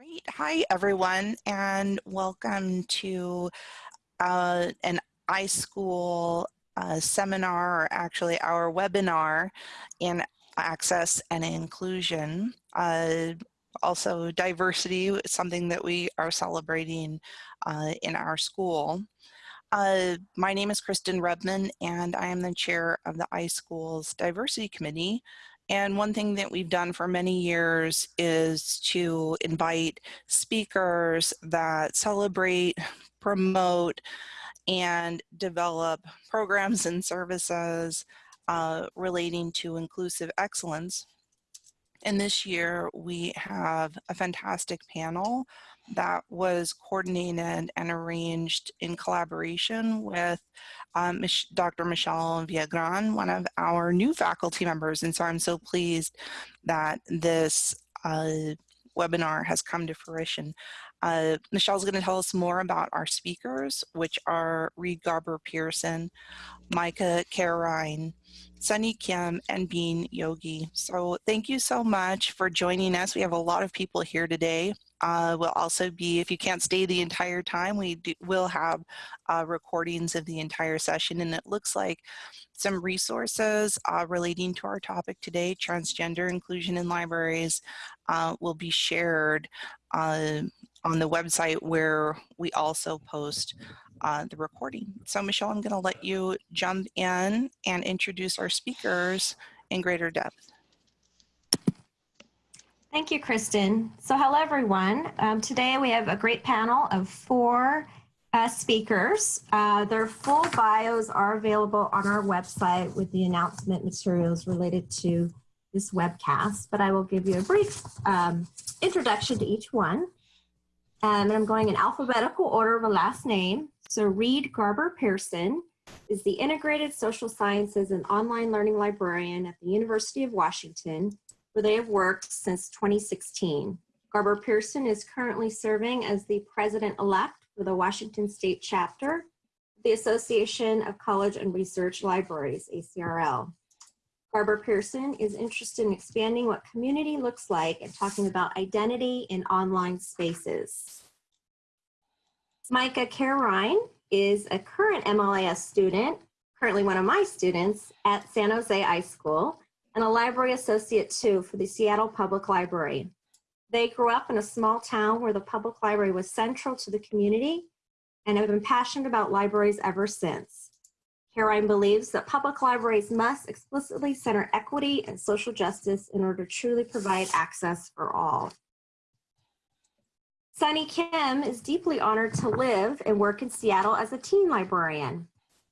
Great. Hi, everyone, and welcome to uh, an iSchool uh, seminar, or actually our webinar in access and inclusion. Uh, also, diversity is something that we are celebrating uh, in our school. Uh, my name is Kristen Rubman, and I am the chair of the iSchools Diversity Committee. And one thing that we've done for many years is to invite speakers that celebrate, promote, and develop programs and services uh, relating to inclusive excellence. And this year we have a fantastic panel that was coordinated and arranged in collaboration with um, Dr. Michelle Villagran, one of our new faculty members. And so I'm so pleased that this uh, webinar has come to fruition. Uh, Michelle's going to tell us more about our speakers, which are Reed Garber Pearson, Micah Carine, Sunny Kim, and Bean Yogi. So thank you so much for joining us. We have a lot of people here today. Uh, will also be, if you can't stay the entire time, we do, will have uh, recordings of the entire session. And it looks like some resources uh, relating to our topic today, transgender inclusion in libraries, uh, will be shared uh, on the website where we also post uh, the recording. So Michelle, I'm going to let you jump in and introduce our speakers in greater depth. Thank you, Kristen. So hello, everyone. Um, today we have a great panel of four uh, speakers. Uh, their full bios are available on our website with the announcement materials related to this webcast, but I will give you a brief um, introduction to each one. Um, and I'm going in alphabetical order of a last name. So Reed Garber Pearson is the Integrated Social Sciences and Online Learning Librarian at the University of Washington, where they have worked since 2016. Garber Pearson is currently serving as the president-elect for the Washington State chapter, the Association of College and Research Libraries, ACRL. Garber Pearson is interested in expanding what community looks like and talking about identity in online spaces. Micah Carine is a current MLIS student, currently one of my students at San Jose iSchool, and a library associate too for the Seattle Public Library. They grew up in a small town where the public library was central to the community and have been passionate about libraries ever since. Carine believes that public libraries must explicitly center equity and social justice in order to truly provide access for all. Sunny Kim is deeply honored to live and work in Seattle as a teen librarian.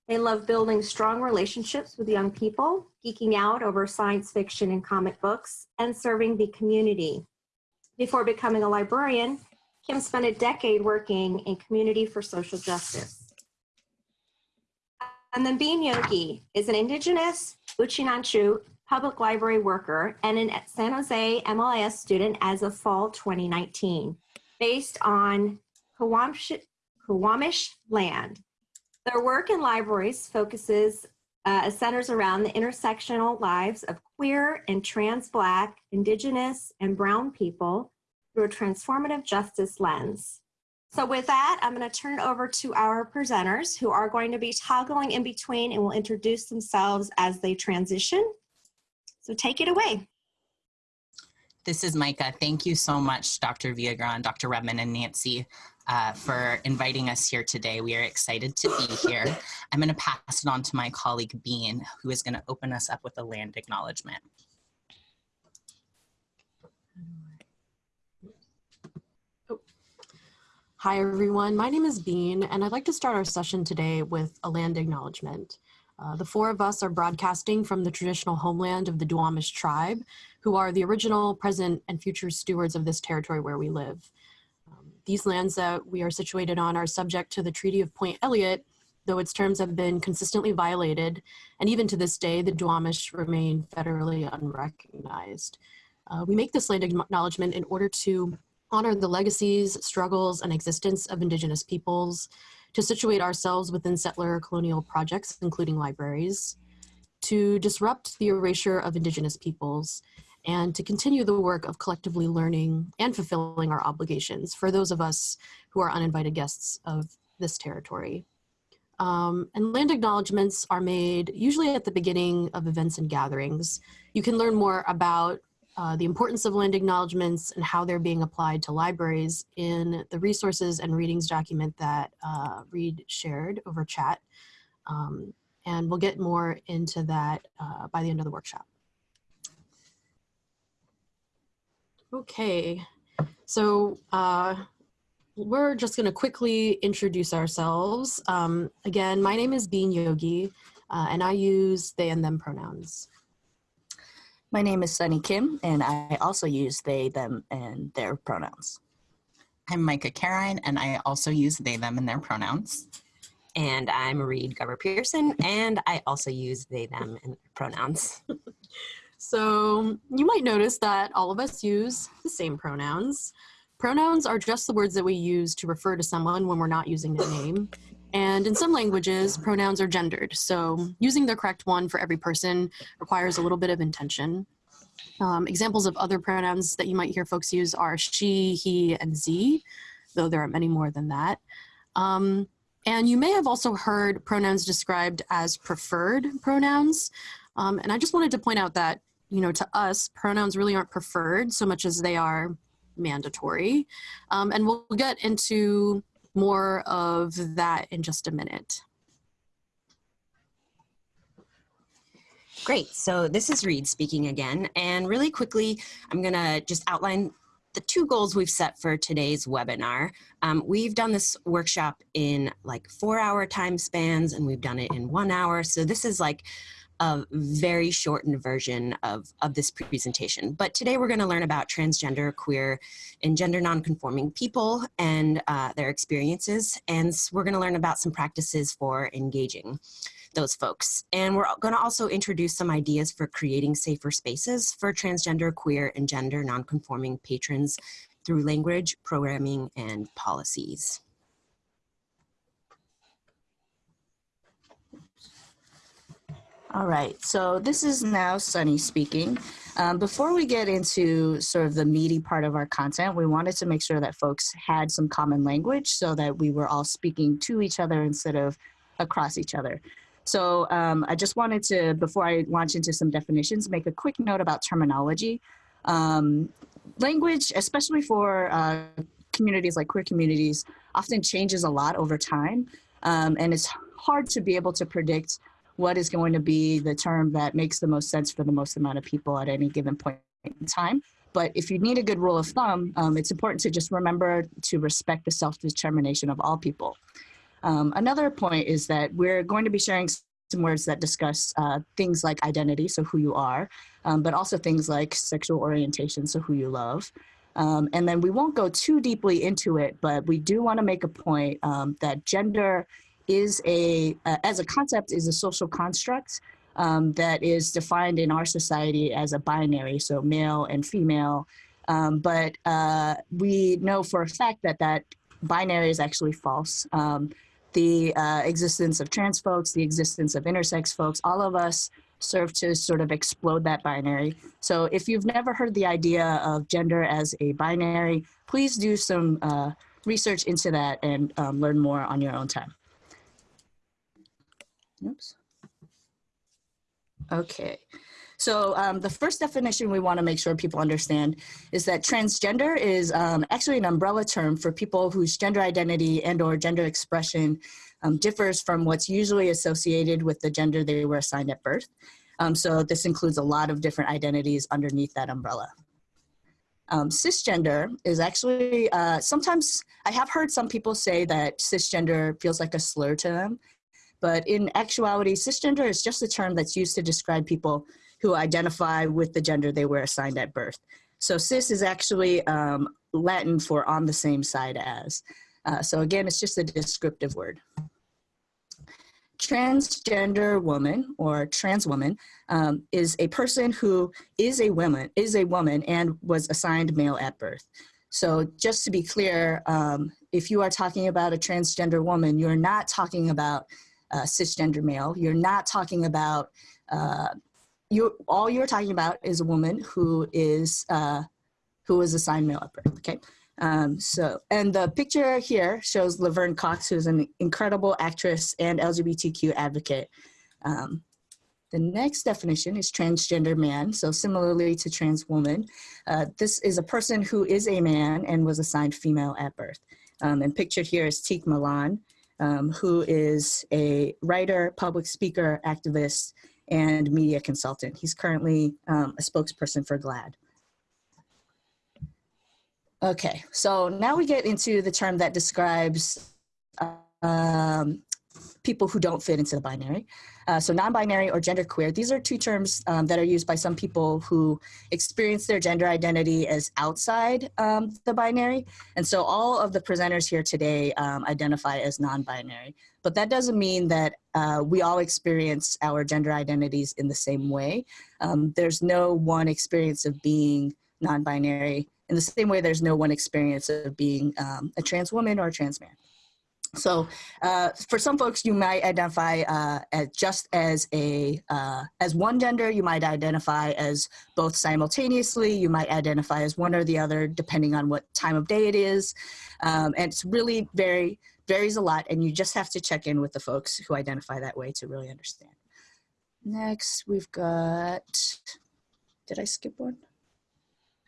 They love building strong relationships with young people, geeking out over science fiction and comic books, and serving the community. Before becoming a librarian, Kim spent a decade working in community for social justice. And then Bean Yogi is an indigenous Uchinanchu public library worker and an San Jose MLIS student as of fall 2019, based on Quamash land. Their work in libraries focuses uh, centers around the intersectional lives of queer and trans Black, Indigenous, and Brown people through a transformative justice lens. So with that, I'm going to turn it over to our presenters who are going to be toggling in between and will introduce themselves as they transition. So take it away. This is Micah. Thank you so much, Dr. Villagran, Dr. Rubman, and Nancy uh, for inviting us here today. We are excited to be here. I'm going to pass it on to my colleague Bean, who is going to open us up with a land acknowledgement. Hi, everyone. My name is Bean, and I'd like to start our session today with a land acknowledgement. Uh, the four of us are broadcasting from the traditional homeland of the Duwamish tribe, who are the original, present, and future stewards of this territory where we live. Um, these lands that we are situated on are subject to the Treaty of Point Elliott, though its terms have been consistently violated, and even to this day, the Duwamish remain federally unrecognized. Uh, we make this land acknowledgement in order to honor the legacies, struggles, and existence of Indigenous peoples, to situate ourselves within settler colonial projects, including libraries, to disrupt the erasure of Indigenous peoples, and to continue the work of collectively learning and fulfilling our obligations for those of us who are uninvited guests of this territory. Um, and land acknowledgements are made usually at the beginning of events and gatherings. You can learn more about uh, the importance of land acknowledgements and how they're being applied to libraries in the resources and readings document that uh, Reed shared over chat. Um, and we'll get more into that uh, by the end of the workshop. Okay, so uh, we're just going to quickly introduce ourselves. Um, again, my name is Bean Yogi, uh, and I use they and them pronouns. My name is Sunny Kim, and I also use they, them, and their pronouns. I'm Micah Carine, and I also use they, them, and their pronouns. And I'm Reed Garber Pearson, and I also use they, them, and pronouns. So you might notice that all of us use the same pronouns. Pronouns are just the words that we use to refer to someone when we're not using their name. And in some languages, pronouns are gendered. So using the correct one for every person requires a little bit of intention. Um, examples of other pronouns that you might hear folks use are she, he, and z, though there are many more than that. Um, and you may have also heard pronouns described as preferred pronouns. Um, and I just wanted to point out that, you know, to us, pronouns really aren't preferred so much as they are mandatory. Um, and we'll get into more of that in just a minute. Great, so this is Reed speaking again. And really quickly, I'm gonna just outline the two goals we've set for today's webinar. Um, we've done this workshop in like four hour time spans and we've done it in one hour. So this is like a very shortened version of, of this presentation. But today we're going to learn about transgender, queer, and gender nonconforming people and uh, their experiences. And we're going to learn about some practices for engaging those folks. And we're going to also introduce some ideas for creating safer spaces for transgender, queer, and gender nonconforming patrons through language, programming, and policies. All right, so this is now Sunny speaking. Um, before we get into sort of the meaty part of our content, we wanted to make sure that folks had some common language so that we were all speaking to each other instead of across each other. So um, I just wanted to, before I launch into some definitions, make a quick note about terminology. Um, language, especially for uh, communities like queer communities, often changes a lot over time. Um, and it's hard to be able to predict what is going to be the term that makes the most sense for the most amount of people at any given point in time. But if you need a good rule of thumb, um, it's important to just remember to respect the self-determination of all people. Um, another point is that we're going to be sharing some words that discuss uh, things like identity, so who you are, um, but also things like sexual orientation, so who you love. Um, and then we won't go too deeply into it, but we do want to make a point um, that gender is a, uh, as a concept, is a social construct um, that is defined in our society as a binary, so male and female. Um, but uh, we know for a fact that that binary is actually false. Um, the uh, existence of trans folks, the existence of intersex folks, all of us serve to sort of explode that binary. So if you've never heard the idea of gender as a binary, please do some uh, research into that and um, learn more on your own time. Oops. Okay. So um, the first definition we want to make sure people understand is that transgender is um, actually an umbrella term for people whose gender identity and or gender expression um, differs from what's usually associated with the gender they were assigned at birth. Um, so this includes a lot of different identities underneath that umbrella. Um, cisgender is actually, uh, sometimes I have heard some people say that cisgender feels like a slur to them. But in actuality, cisgender is just a term that's used to describe people who identify with the gender they were assigned at birth. So cis is actually um, Latin for on the same side as. Uh, so again, it's just a descriptive word. Transgender woman or trans woman um, is a person who is a woman, is a woman and was assigned male at birth. So just to be clear, um, if you are talking about a transgender woman, you're not talking about uh, cisgender male. You're not talking about uh, you all you're talking about is a woman who is uh, who is assigned male at birth. Okay. Um, so, and the picture here shows Laverne Cox, who's an incredible actress and LGBTQ advocate. Um, the next definition is transgender man. So similarly to trans woman, uh, this is a person who is a man and was assigned female at birth. Um, and pictured here is Tiq Milan, um, who is a writer, public speaker, activist, and media consultant. He's currently um, a spokesperson for GLAAD. Okay, so now we get into the term that describes um, people who don't fit into the binary. Uh, so non-binary or genderqueer, these are two terms um, that are used by some people who experience their gender identity as outside um, the binary. And so all of the presenters here today um, identify as non-binary. But that doesn't mean that uh, we all experience our gender identities in the same way. Um, there's no one experience of being non-binary in the same way there's no one experience of being um, a trans woman or a trans man. So uh, for some folks, you might identify uh, as just as a uh, as one gender. You might identify as both simultaneously. You might identify as one or the other, depending on what time of day it is. Um, and it's really very varies a lot, and you just have to check in with the folks who identify that way to really understand. Next, we've got. Did I skip one?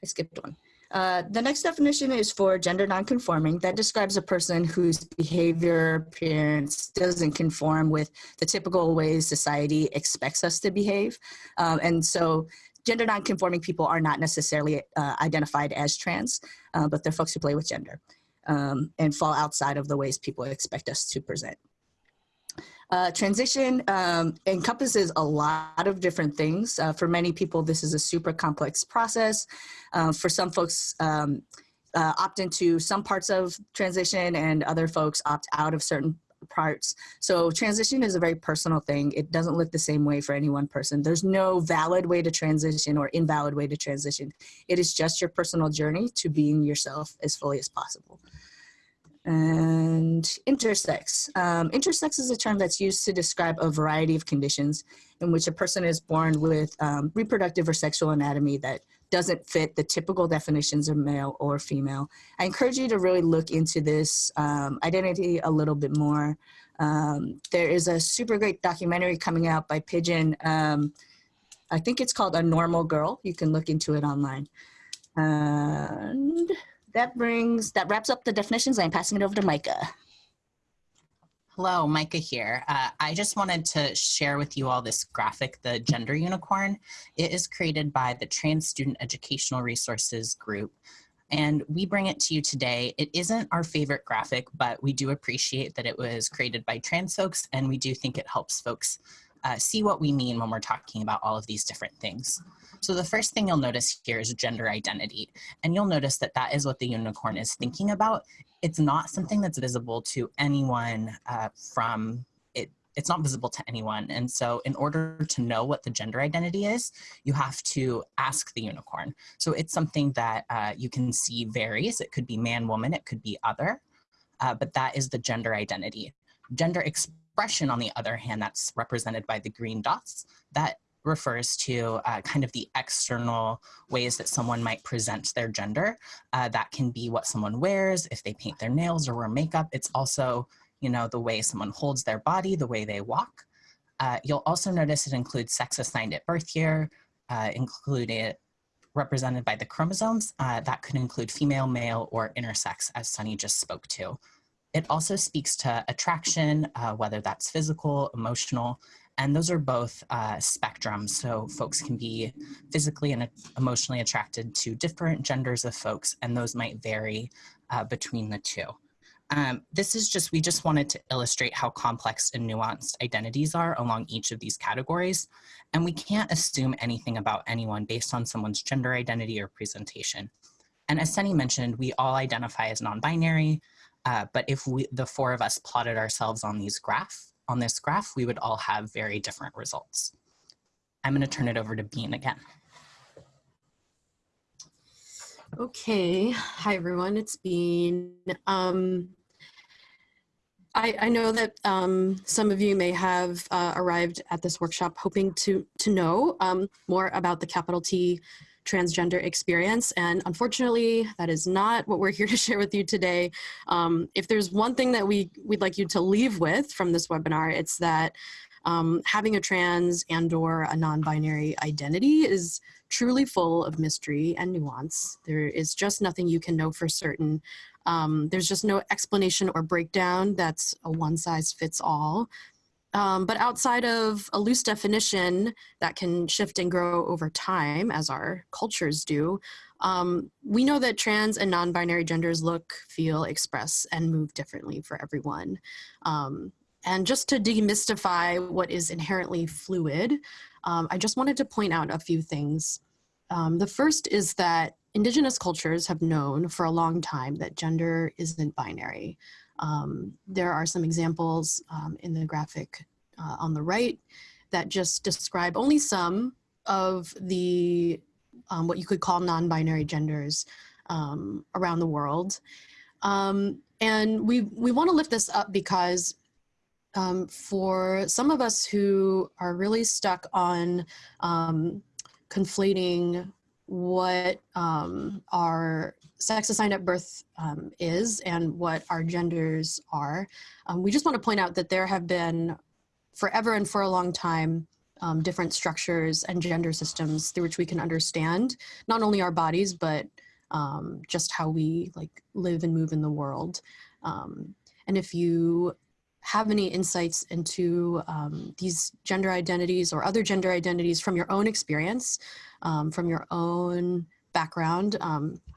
I skipped one. Uh, the next definition is for gender nonconforming. That describes a person whose behavior appearance doesn't conform with the typical ways society expects us to behave. Um, and so gender nonconforming people are not necessarily uh, identified as trans, uh, but they're folks who play with gender um, and fall outside of the ways people expect us to present. Uh, transition um, encompasses a lot of different things. Uh, for many people, this is a super complex process. Uh, for some folks, um, uh, opt into some parts of transition and other folks opt out of certain parts. So transition is a very personal thing. It doesn't look the same way for any one person. There's no valid way to transition or invalid way to transition. It is just your personal journey to being yourself as fully as possible and intersex. Um, intersex is a term that's used to describe a variety of conditions in which a person is born with um, reproductive or sexual anatomy that doesn't fit the typical definitions of male or female. I encourage you to really look into this um, identity a little bit more. Um, there is a super great documentary coming out by Pidgeon. Um, I think it's called A Normal Girl. You can look into it online. And that brings, that wraps up the definitions. I'm passing it over to Micah. Hello, Micah here. Uh, I just wanted to share with you all this graphic, the Gender Unicorn. It is created by the Trans Student Educational Resources Group, and we bring it to you today. It isn't our favorite graphic, but we do appreciate that it was created by trans folks, and we do think it helps folks uh, see what we mean when we're talking about all of these different things. So the first thing you'll notice here is gender identity. And you'll notice that that is what the unicorn is thinking about. It's not something that's visible to anyone uh, from it. It's not visible to anyone. And so in order to know what the gender identity is, you have to ask the unicorn. So it's something that uh, you can see varies. It could be man, woman, it could be other, uh, but that is the gender identity. Gender expression, on the other hand, that's represented by the green dots, that refers to uh, kind of the external ways that someone might present their gender. Uh, that can be what someone wears, if they paint their nails or wear makeup. It's also, you know, the way someone holds their body, the way they walk. Uh, you'll also notice it includes sex assigned at birth year, uh, included represented by the chromosomes. Uh, that could include female, male, or intersex, as Sunny just spoke to. It also speaks to attraction, uh, whether that's physical, emotional, and those are both uh, spectrums. So folks can be physically and emotionally attracted to different genders of folks, and those might vary uh, between the two. Um, this is just, we just wanted to illustrate how complex and nuanced identities are along each of these categories. And we can't assume anything about anyone based on someone's gender identity or presentation. And as Sunny mentioned, we all identify as non-binary, uh, but if we, the four of us plotted ourselves on these graph, on this graph, we would all have very different results. I'm going to turn it over to Bean again. Okay, hi everyone, it's Bean. Um, I, I know that um, some of you may have uh, arrived at this workshop hoping to, to know um, more about the capital T transgender experience. And unfortunately, that is not what we're here to share with you today. Um, if there's one thing that we, we'd like you to leave with from this webinar, it's that um, having a trans and or a non-binary identity is truly full of mystery and nuance. There is just nothing you can know for certain. Um, there's just no explanation or breakdown that's a one size fits all. Um, but outside of a loose definition that can shift and grow over time, as our cultures do, um, we know that trans and non-binary genders look, feel, express, and move differently for everyone. Um, and just to demystify what is inherently fluid, um, I just wanted to point out a few things. Um, the first is that indigenous cultures have known for a long time that gender isn't binary. Um, there are some examples um, in the graphic uh, on the right that just describe only some of the um, what you could call non-binary genders um, around the world. Um, and we, we want to lift this up because um, for some of us who are really stuck on conflating what um, our sex assigned at birth um, is and what our genders are. Um, we just want to point out that there have been forever and for a long time um, different structures and gender systems through which we can understand not only our bodies but um, just how we like live and move in the world. Um, and if you have any insights into um, these gender identities or other gender identities from your own experience, from your own background,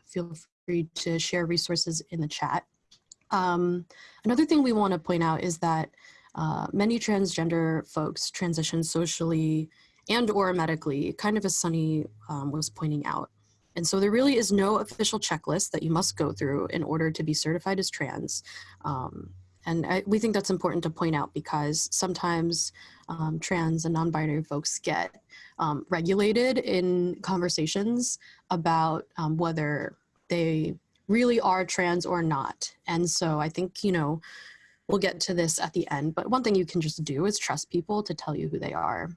feel free to share resources in the chat. Um, another thing we want to point out is that uh, many transgender folks transition socially and or medically, kind of as Sunny um, was pointing out. And so there really is no official checklist that you must go through in order to be certified as trans. Um, and I, we think that's important to point out because sometimes um, trans and non-binary folks get um, regulated in conversations about um, whether they really are trans or not. And so I think, you know, we'll get to this at the end, but one thing you can just do is trust people to tell you who they are.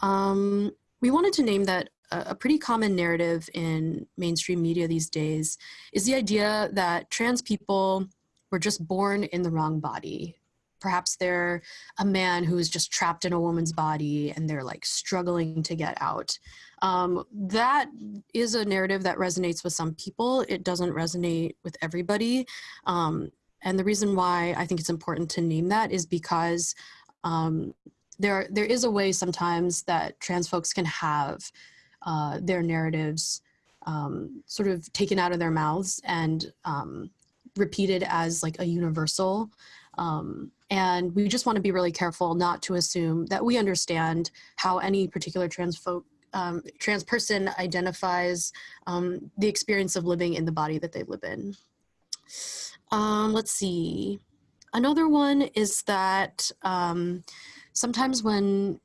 Um, we wanted to name that a pretty common narrative in mainstream media these days is the idea that trans people were just born in the wrong body. Perhaps they're a man who is just trapped in a woman's body and they're like struggling to get out. Um, that is a narrative that resonates with some people. It doesn't resonate with everybody. Um, and the reason why I think it's important to name that is because um, there, there is a way sometimes that trans folks can have uh, their narratives um, sort of taken out of their mouths and um, repeated as like a universal. Um, and we just want to be really careful not to assume that we understand how any particular trans folk um, trans person identifies um, the experience of living in the body that they live in. Um, let's see. Another one is that um, sometimes when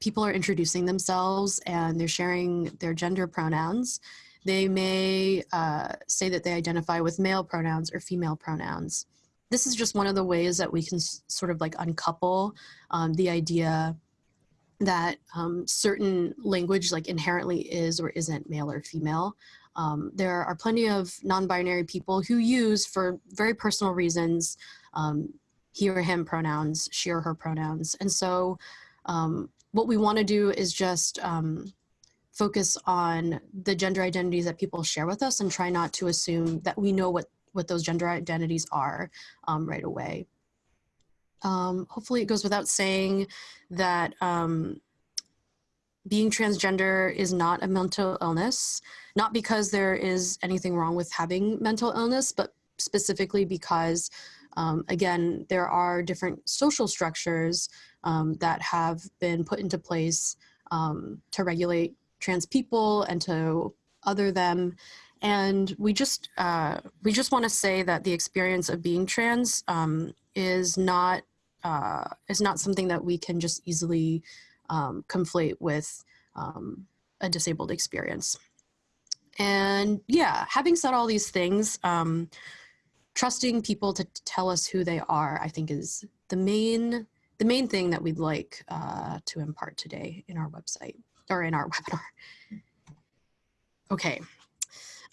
people are introducing themselves and they're sharing their gender pronouns, they may uh, say that they identify with male pronouns or female pronouns. This is just one of the ways that we can sort of like uncouple um, the idea that um, certain language like inherently is or isn't male or female. Um, there are plenty of non-binary people who use for very personal reasons um, he or him pronouns, she or her pronouns. And so um, what we wanna do is just um, focus on the gender identities that people share with us and try not to assume that we know what, what those gender identities are um, right away. Um, hopefully it goes without saying that um, being transgender is not a mental illness, not because there is anything wrong with having mental illness, but specifically because, um, again, there are different social structures um, that have been put into place um, to regulate trans people and to other them. And we just, uh, we just want to say that the experience of being trans um, is not, uh, is not something that we can just easily um, conflate with um, a disabled experience. And yeah, having said all these things, um, trusting people to tell us who they are, I think is the main the main thing that we'd like uh, to impart today in our website or in our webinar. Okay.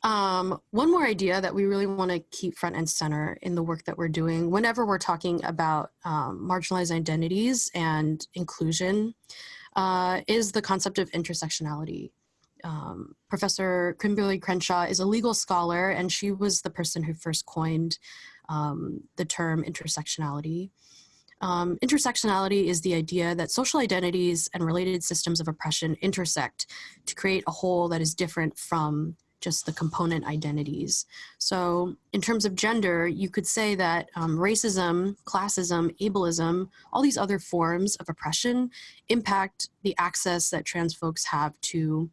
Um, one more idea that we really want to keep front and center in the work that we're doing whenever we're talking about um, marginalized identities and inclusion uh, is the concept of intersectionality. Um, Professor Kimberlé Crenshaw is a legal scholar and she was the person who first coined um, the term intersectionality. Um, intersectionality is the idea that social identities and related systems of oppression intersect to create a whole that is different from just the component identities. So in terms of gender, you could say that um, racism, classism, ableism, all these other forms of oppression impact the access that trans folks have to,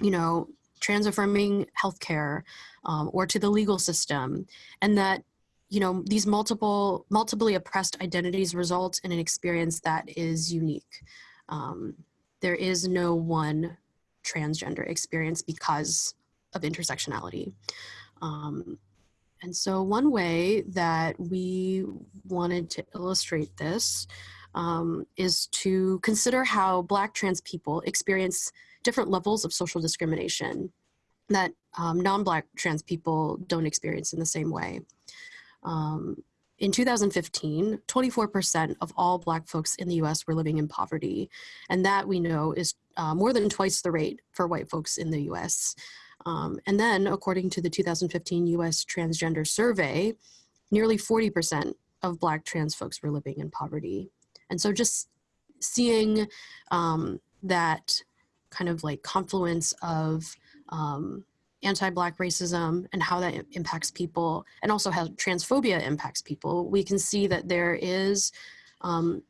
you know, trans affirming healthcare um, or to the legal system. And that you know, these multiple, multiply oppressed identities result in an experience that is unique. Um, there is no one transgender experience because of intersectionality. Um, and so one way that we wanted to illustrate this um, is to consider how Black trans people experience different levels of social discrimination that um, non-Black trans people don't experience in the same way. Um, in 2015, 24% of all Black folks in the US were living in poverty. And that we know is uh, more than twice the rate for white folks in the US. Um, and then, according to the 2015 US Transgender Survey, nearly 40% of Black trans folks were living in poverty. And so just seeing um, that kind of like confluence of um, anti-black racism and how that impacts people and also how transphobia impacts people we can see that there is um,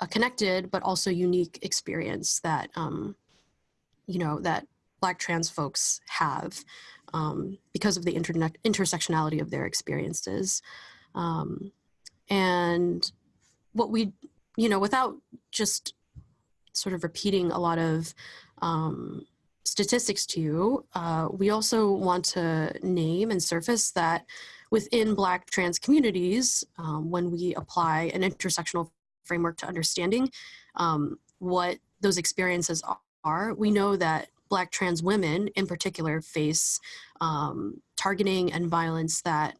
a connected but also unique experience that um, you know that black trans folks have um, because of the internet intersectionality of their experiences. Um, and what we you know without just sort of repeating a lot of um, statistics to you, uh, we also want to name and surface that within Black trans communities, um, when we apply an intersectional framework to understanding um, what those experiences are, we know that Black trans women in particular face um, targeting and violence that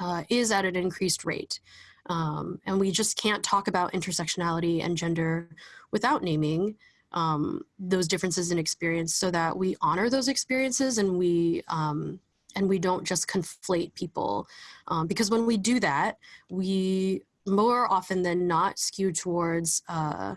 uh, is at an increased rate. Um, and we just can't talk about intersectionality and gender without naming um, those differences in experience so that we honor those experiences and we um, and we don't just conflate people um, because when we do that we more often than not skew towards uh,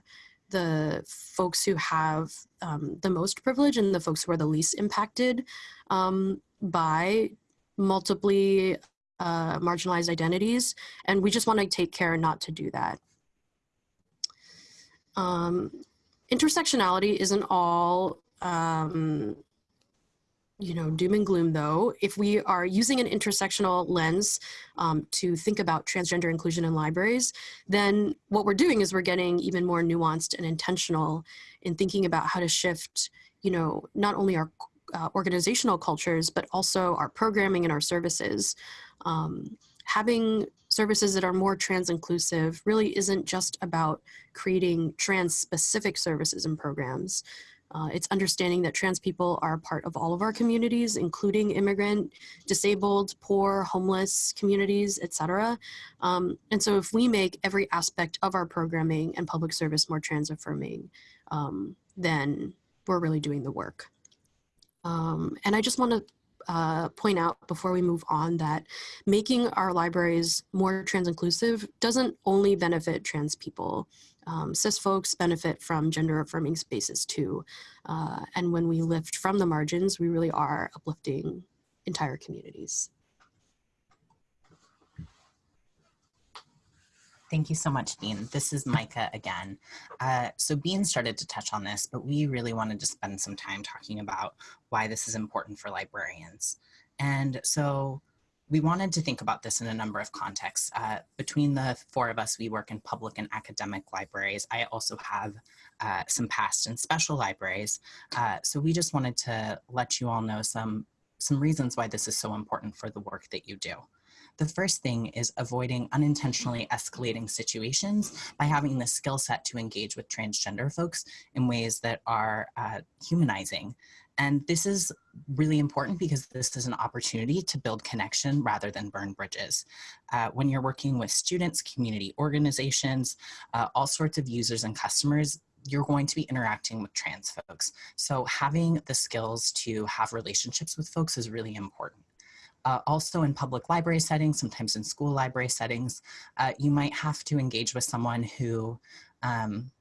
the folks who have um, the most privilege and the folks who are the least impacted um, by multiply uh, marginalized identities and we just want to take care not to do that. Um, intersectionality isn't all um, you know, doom and gloom though, if we are using an intersectional lens um, to think about transgender inclusion in libraries, then what we're doing is we're getting even more nuanced and intentional in thinking about how to shift, you know, not only our uh, organizational cultures, but also our programming and our services. Um, having services that are more trans inclusive really isn't just about creating trans specific services and programs. Uh, it's understanding that trans people are part of all of our communities, including immigrant, disabled, poor, homeless communities, etc. Um, and so if we make every aspect of our programming and public service more trans affirming, um, then we're really doing the work. Um, and I just want to uh, point out before we move on that making our libraries more trans inclusive doesn't only benefit trans people. Um, cis folks benefit from gender affirming spaces too. Uh, and when we lift from the margins, we really are uplifting entire communities. Thank you so much, Bean. This is Micah again. Uh, so Bean started to touch on this, but we really wanted to spend some time talking about why this is important for librarians. And so we wanted to think about this in a number of contexts. Uh, between the four of us, we work in public and academic libraries. I also have uh, some past and special libraries. Uh, so we just wanted to let you all know some, some reasons why this is so important for the work that you do. The first thing is avoiding unintentionally escalating situations by having the skill set to engage with transgender folks in ways that are uh, humanizing. And this is really important because this is an opportunity to build connection rather than burn bridges. Uh, when you're working with students, community organizations, uh, all sorts of users and customers, you're going to be interacting with trans folks. So having the skills to have relationships with folks is really important. Uh, also in public library settings, sometimes in school library settings, uh, you might have to engage with someone who um,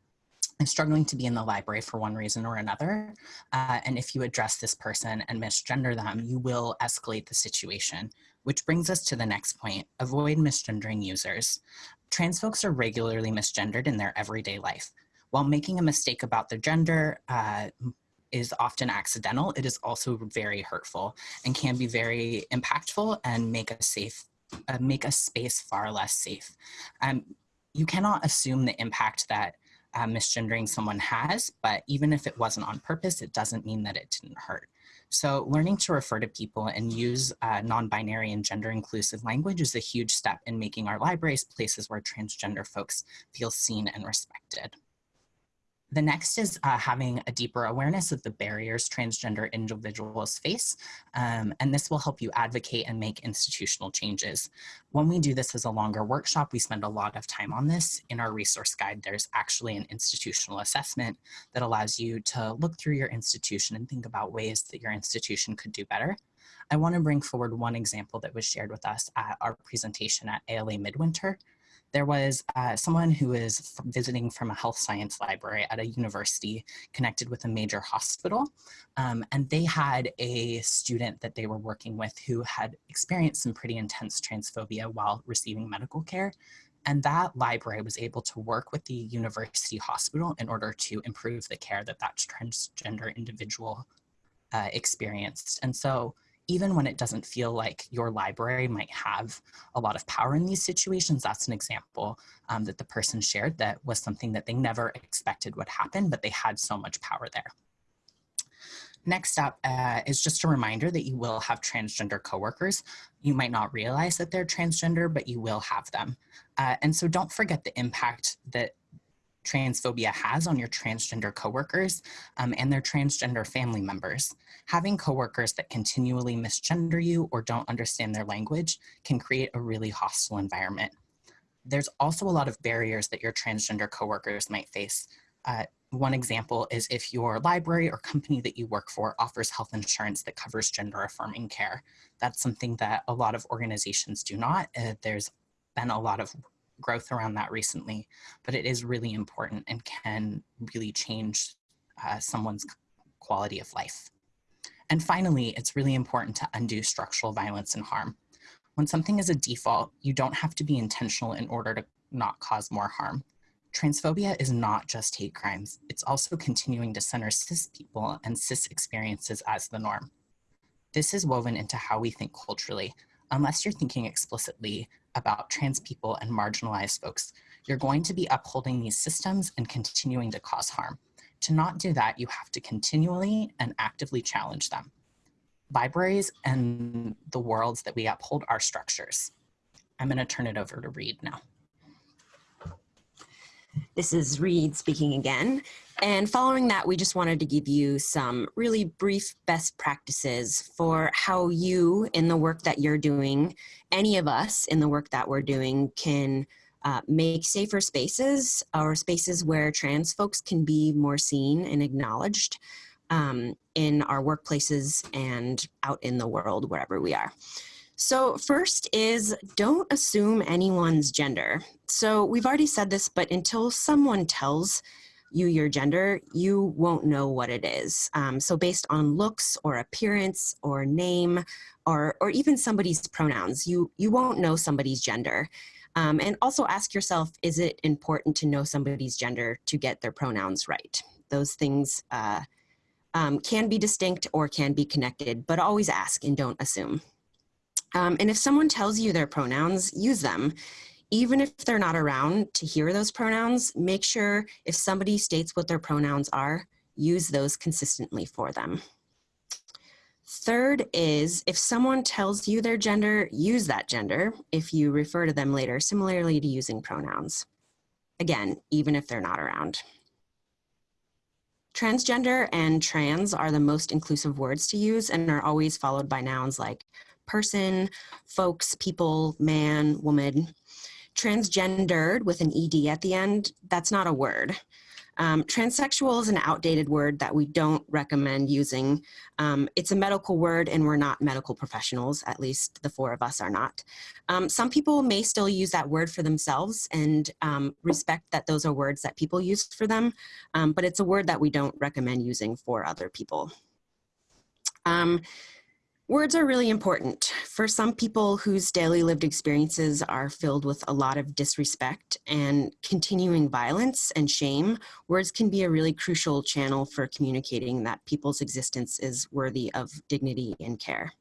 is struggling to be in the library for one reason or another. Uh, and if you address this person and misgender them, you will escalate the situation, which brings us to the next point, avoid misgendering users. Trans folks are regularly misgendered in their everyday life. While making a mistake about their gender uh, is often accidental, it is also very hurtful and can be very impactful and make a safe, uh, make a space far less safe. Um, you cannot assume the impact that uh, misgendering someone has, but even if it wasn't on purpose, it doesn't mean that it didn't hurt. So learning to refer to people and use uh, non-binary and gender inclusive language is a huge step in making our libraries places where transgender folks feel seen and respected. The next is uh, having a deeper awareness of the barriers transgender individuals face, um, and this will help you advocate and make institutional changes. When we do this as a longer workshop, we spend a lot of time on this. In our resource guide, there's actually an institutional assessment that allows you to look through your institution and think about ways that your institution could do better. I wanna bring forward one example that was shared with us at our presentation at ALA Midwinter there was uh, someone who was visiting from a health science library at a university connected with a major hospital. Um, and they had a student that they were working with who had experienced some pretty intense transphobia while receiving medical care. And that library was able to work with the university hospital in order to improve the care that that transgender individual uh, experienced. And so even when it doesn't feel like your library might have a lot of power in these situations, that's an example um, that the person shared that was something that they never expected would happen, but they had so much power there. Next up uh, is just a reminder that you will have transgender coworkers. You might not realize that they're transgender, but you will have them. Uh, and so don't forget the impact that transphobia has on your transgender coworkers um, and their transgender family members. Having coworkers that continually misgender you or don't understand their language can create a really hostile environment. There's also a lot of barriers that your transgender coworkers might face. Uh, one example is if your library or company that you work for offers health insurance that covers gender affirming care. That's something that a lot of organizations do not. Uh, there's been a lot of growth around that recently, but it is really important and can really change uh, someone's quality of life. And finally, it's really important to undo structural violence and harm. When something is a default, you don't have to be intentional in order to not cause more harm. Transphobia is not just hate crimes. It's also continuing to center cis people and cis experiences as the norm. This is woven into how we think culturally, unless you're thinking explicitly about trans people and marginalized folks, you're going to be upholding these systems and continuing to cause harm. To not do that, you have to continually and actively challenge them. Libraries and the worlds that we uphold are structures. I'm gonna turn it over to Reed now. This is Reed speaking again. And following that, we just wanted to give you some really brief best practices for how you, in the work that you're doing, any of us in the work that we're doing, can uh, make safer spaces or spaces where trans folks can be more seen and acknowledged um, in our workplaces and out in the world, wherever we are. So first is don't assume anyone's gender. So we've already said this, but until someone tells you your gender, you won't know what it is. Um, so based on looks or appearance or name or, or even somebody's pronouns, you, you won't know somebody's gender. Um, and also ask yourself, is it important to know somebody's gender to get their pronouns right? Those things uh, um, can be distinct or can be connected, but always ask and don't assume. Um, and if someone tells you their pronouns, use them. Even if they're not around to hear those pronouns, make sure if somebody states what their pronouns are, use those consistently for them. Third is if someone tells you their gender, use that gender if you refer to them later, similarly to using pronouns. Again, even if they're not around. Transgender and trans are the most inclusive words to use and are always followed by nouns like person, folks, people, man, woman. Transgendered with an ED at the end, that's not a word. Um, transsexual is an outdated word that we don't recommend using. Um, it's a medical word and we're not medical professionals, at least the four of us are not. Um, some people may still use that word for themselves and um, respect that those are words that people use for them, um, but it's a word that we don't recommend using for other people. Words are really important. For some people whose daily lived experiences are filled with a lot of disrespect and continuing violence and shame, words can be a really crucial channel for communicating that people's existence is worthy of dignity and care.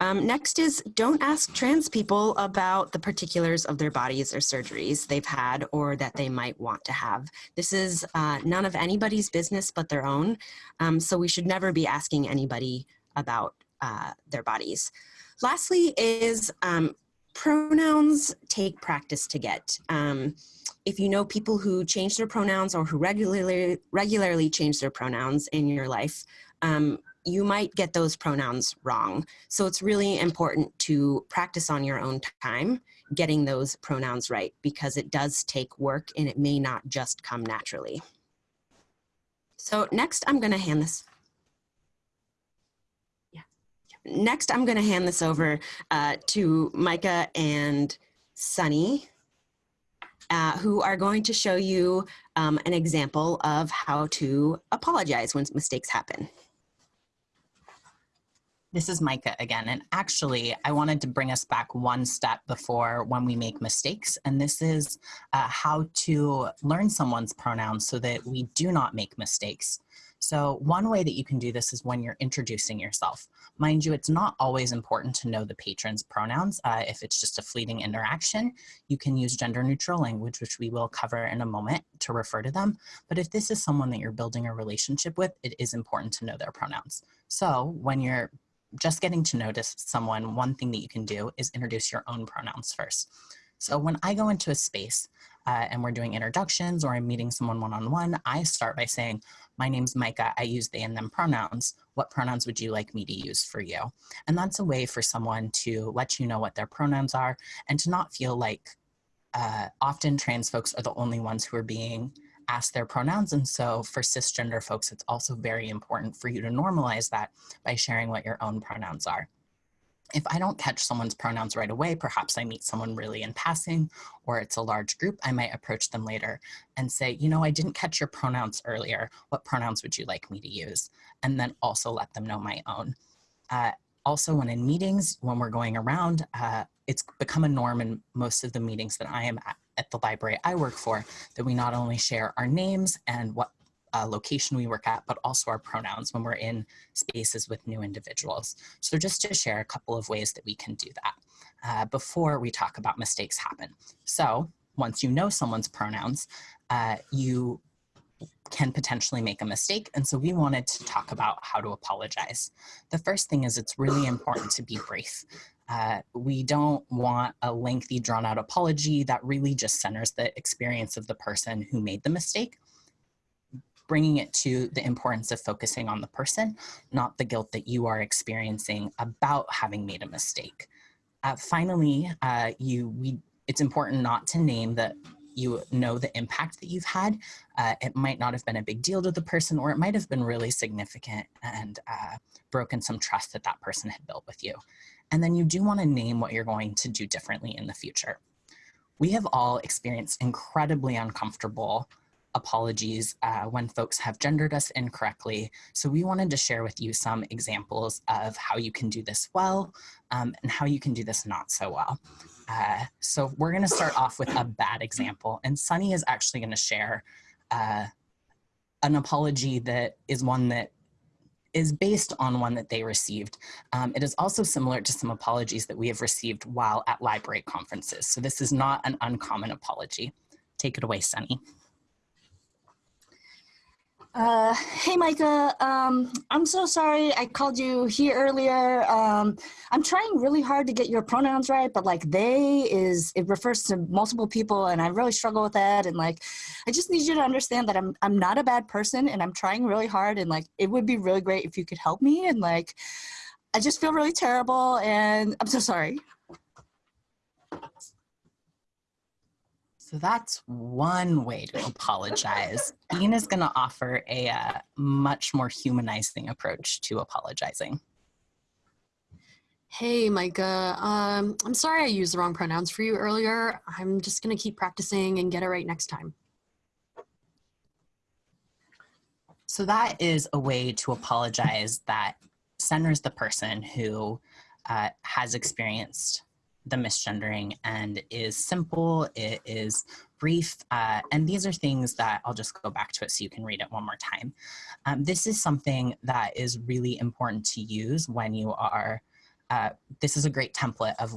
Um, next is don't ask trans people about the particulars of their bodies or surgeries they've had or that they might want to have. This is uh, none of anybody's business but their own, um, so we should never be asking anybody about uh, their bodies. Lastly is um, pronouns take practice to get. Um, if you know people who change their pronouns or who regularly, regularly change their pronouns in your life, um, you might get those pronouns wrong. So it's really important to practice on your own time getting those pronouns right because it does take work and it may not just come naturally. So next I'm gonna hand this next, I'm going to hand this over uh, to Micah and Sunny, uh, who are going to show you um, an example of how to apologize when mistakes happen. This is Micah again, and actually I wanted to bring us back one step before when we make mistakes, and this is uh, how to learn someone's pronouns so that we do not make mistakes. So one way that you can do this is when you're introducing yourself. Mind you, it's not always important to know the patron's pronouns. Uh, if it's just a fleeting interaction, you can use gender neutral language, which we will cover in a moment to refer to them. But if this is someone that you're building a relationship with, it is important to know their pronouns. So when you're just getting to notice someone, one thing that you can do is introduce your own pronouns first. So when I go into a space uh, and we're doing introductions or I'm meeting someone one-on-one, -on -one, I start by saying, my name's Micah, I use they and them pronouns. What pronouns would you like me to use for you? And that's a way for someone to let you know what their pronouns are and to not feel like uh, often trans folks are the only ones who are being asked their pronouns. And so for cisgender folks, it's also very important for you to normalize that by sharing what your own pronouns are. If I don't catch someone's pronouns right away, perhaps I meet someone really in passing or it's a large group, I might approach them later and say, you know, I didn't catch your pronouns earlier. What pronouns would you like me to use? And then also let them know my own. Uh, also, when in meetings, when we're going around, uh, it's become a norm in most of the meetings that I am at, at the library I work for, that we not only share our names and what uh, location we work at, but also our pronouns when we're in spaces with new individuals. So just to share a couple of ways that we can do that uh, before we talk about mistakes happen. So once you know someone's pronouns, uh, you can potentially make a mistake. And so we wanted to talk about how to apologize. The first thing is it's really important to be brief. Uh, we don't want a lengthy drawn out apology that really just centers the experience of the person who made the mistake bringing it to the importance of focusing on the person, not the guilt that you are experiencing about having made a mistake. Uh, finally, uh, you we it's important not to name that you know the impact that you've had. Uh, it might not have been a big deal to the person, or it might have been really significant and uh, broken some trust that that person had built with you. And then you do want to name what you're going to do differently in the future. We have all experienced incredibly uncomfortable apologies uh, when folks have gendered us incorrectly. So we wanted to share with you some examples of how you can do this well um, and how you can do this not so well. Uh, so we're gonna start off with a bad example and Sunny is actually gonna share uh, an apology that is one that is based on one that they received. Um, it is also similar to some apologies that we have received while at library conferences. So this is not an uncommon apology. Take it away, Sunny. Uh, hey, Micah. Um, I'm so sorry I called you here earlier. Um, I'm trying really hard to get your pronouns right, but like they is it refers to multiple people, and I really struggle with that. And like, I just need you to understand that I'm I'm not a bad person, and I'm trying really hard. And like, it would be really great if you could help me. And like, I just feel really terrible, and I'm so sorry. So that's one way to apologize. Bean is going to offer a uh, much more humanizing approach to apologizing. Hey, Micah. Um, I'm sorry I used the wrong pronouns for you earlier. I'm just going to keep practicing and get it right next time. So that is a way to apologize that centers the person who uh, has experienced the misgendering and is simple, it is brief, uh, and these are things that I'll just go back to it so you can read it one more time. Um, this is something that is really important to use when you are, uh, this is a great template of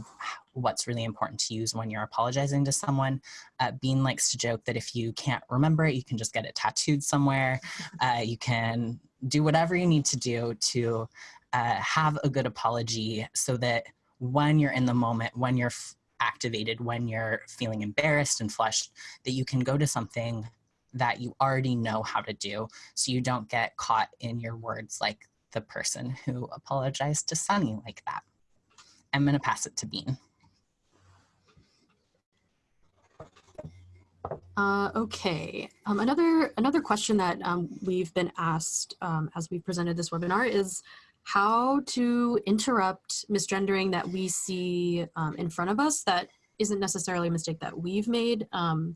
what's really important to use when you're apologizing to someone. Uh, Bean likes to joke that if you can't remember it, you can just get it tattooed somewhere. Uh, you can do whatever you need to do to uh, have a good apology so that when you're in the moment, when you're activated, when you're feeling embarrassed and flushed, that you can go to something that you already know how to do so you don't get caught in your words like the person who apologized to Sunny like that. I'm going to pass it to Bean. Uh, okay. Um, another another question that um, we've been asked um, as we presented this webinar is how to interrupt misgendering that we see um, in front of us that isn't necessarily a mistake that we've made, um,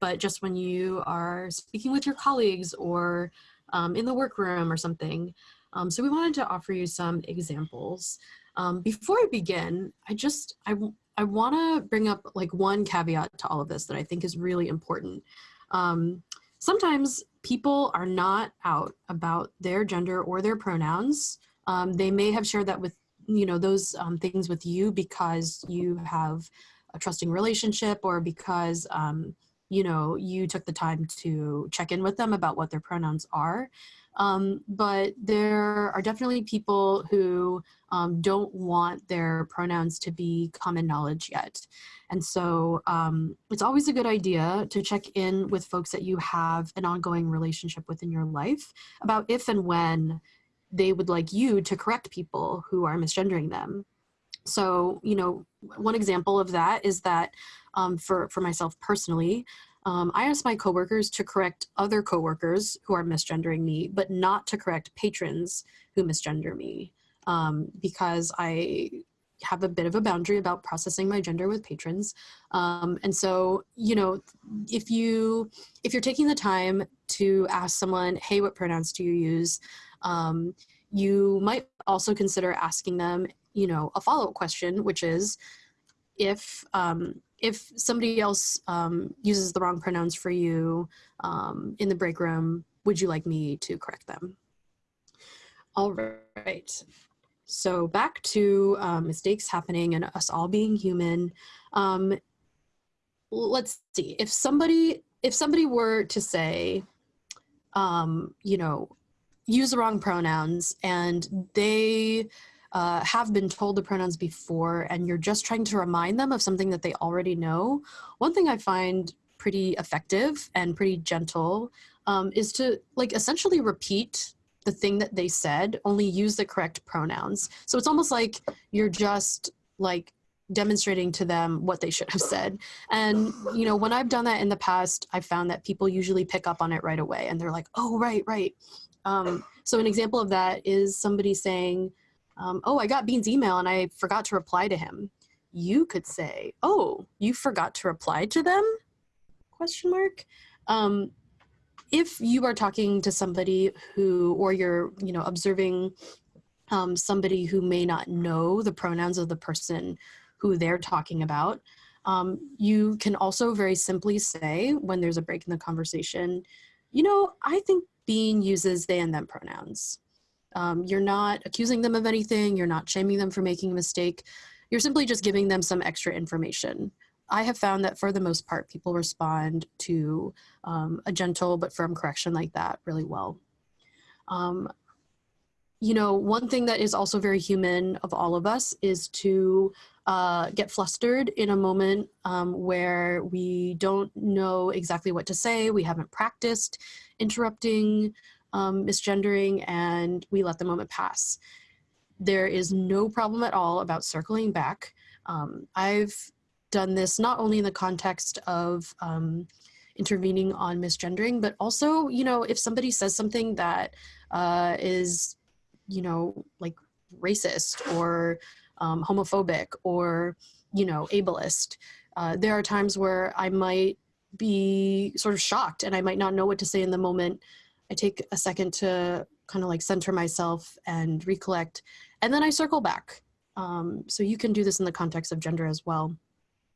but just when you are speaking with your colleagues or um, in the workroom or something. Um, so we wanted to offer you some examples. Um, before I begin, I just, I, I wanna bring up like one caveat to all of this that I think is really important. Um, sometimes people are not out about their gender or their pronouns. Um, they may have shared that with, you know, those um, things with you because you have a trusting relationship or because, um, you know, you took the time to check in with them about what their pronouns are. Um, but there are definitely people who um, don't want their pronouns to be common knowledge yet. And so um, it's always a good idea to check in with folks that you have an ongoing relationship with in your life about if and when they would like you to correct people who are misgendering them. So, you know, one example of that is that um, for, for myself personally, um, I ask my coworkers to correct other coworkers who are misgendering me, but not to correct patrons who misgender me um, because I have a bit of a boundary about processing my gender with patrons. Um, and so, you know, if you if you're taking the time to ask someone, hey, what pronouns do you use? Um, you might also consider asking them, you know, a follow-up question, which is if um, if somebody else um, uses the wrong pronouns for you um, in the break room, would you like me to correct them? All right. So back to um, mistakes happening and us all being human. Um, let's see if somebody if somebody were to say, um, you know, use the wrong pronouns and they uh, have been told the pronouns before and you're just trying to remind them of something that they already know, one thing I find pretty effective and pretty gentle um, is to like essentially repeat the thing that they said, only use the correct pronouns. So it's almost like you're just like demonstrating to them what they should have said. And, you know, when I've done that in the past, I've found that people usually pick up on it right away and they're like, oh, right, right. Um, so an example of that is somebody saying, um, oh, I got Bean's email and I forgot to reply to him. You could say, oh, you forgot to reply to them? Question mark. Um, if you are talking to somebody who, or you're, you know, observing um, somebody who may not know the pronouns of the person who they're talking about, um, you can also very simply say when there's a break in the conversation, you know, I think Bean uses they and them pronouns. Um, you're not accusing them of anything. You're not shaming them for making a mistake. You're simply just giving them some extra information. I have found that for the most part, people respond to um, a gentle but firm correction like that really well. Um, you know, one thing that is also very human of all of us is to uh, get flustered in a moment um, where we don't know exactly what to say, we haven't practiced interrupting, um, misgendering, and we let the moment pass. There is no problem at all about circling back. Um, I've done this not only in the context of um, intervening on misgendering, but also, you know, if somebody says something that uh, is, you know, like racist or um, homophobic or, you know, ableist, uh, there are times where I might be sort of shocked and I might not know what to say in the moment. I take a second to kind of like center myself and recollect, and then I circle back. Um, so you can do this in the context of gender as well.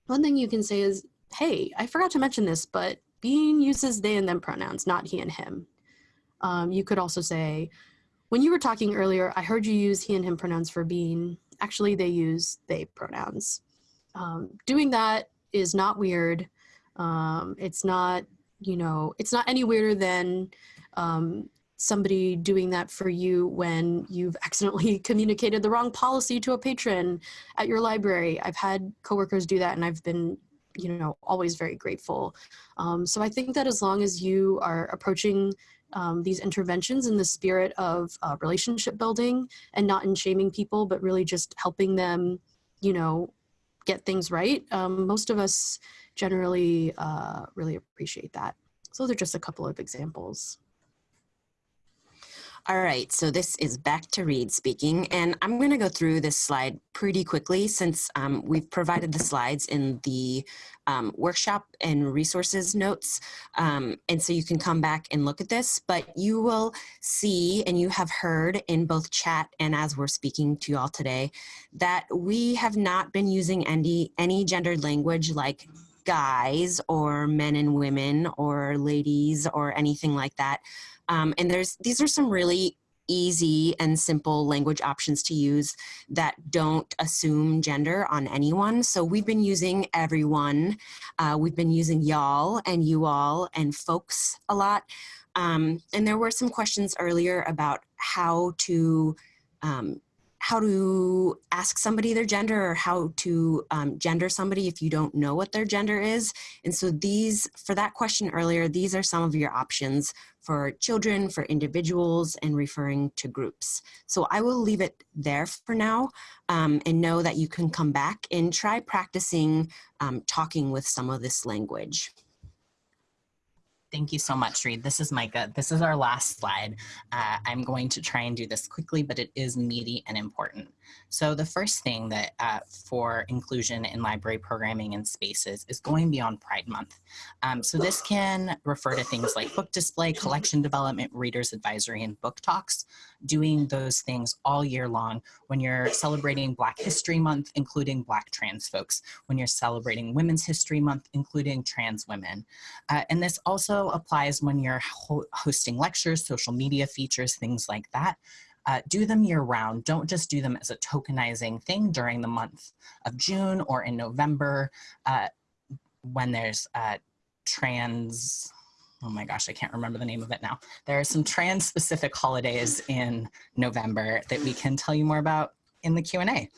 One thing you can say is, hey, I forgot to mention this, but Bean uses they and them pronouns, not he and him. Um, you could also say, when you were talking earlier, I heard you use he and him pronouns for Bean. Actually, they use they pronouns. Um, doing that is not weird. Um, it's not, you know, it's not any weirder than um, somebody doing that for you when you've accidentally communicated the wrong policy to a patron at your library. I've had coworkers do that and I've been you know always very grateful. Um, so i think that as long as you are approaching um, these interventions in the spirit of uh, relationship building and not in shaming people but really just helping them you know get things right um, most of us generally uh, really appreciate that. So those are just a couple of examples All right, so this is back to Reed speaking, and I'm going to go through this slide pretty quickly since um, we've provided the slides in the um, workshop and resources notes. Um, and so you can come back and look at this, but you will see and you have heard in both chat and as we're speaking to you all today that we have not been using any, any gendered language like guys or men and women or ladies or anything like that. Um, and there's these are some really easy and simple language options to use that don't assume gender on anyone. So we've been using everyone. Uh, we've been using y'all and you all and folks a lot. Um, and there were some questions earlier about how to um, how to ask somebody their gender or how to um, gender somebody if you don't know what their gender is. And so these, for that question earlier, these are some of your options for children, for individuals, and referring to groups. So I will leave it there for now um, and know that you can come back and try practicing um, talking with some of this language. Thank you so much, Reed. This is Micah. This is our last slide. Uh, I'm going to try and do this quickly, but it is meaty and important. So the first thing that uh, for inclusion in library programming and spaces is going beyond Pride Month. Um, so this can refer to things like book display, collection development, readers advisory, and book talks, doing those things all year long when you're celebrating Black History Month, including Black trans folks, when you're celebrating Women's History Month, including trans women. Uh, and this also applies when you're ho hosting lectures, social media features, things like that. Uh, do them year round. Don't just do them as a tokenizing thing during the month of June or in November uh, when there's uh, trans, oh my gosh, I can't remember the name of it now. There are some trans specific holidays in November that we can tell you more about in the Q&A.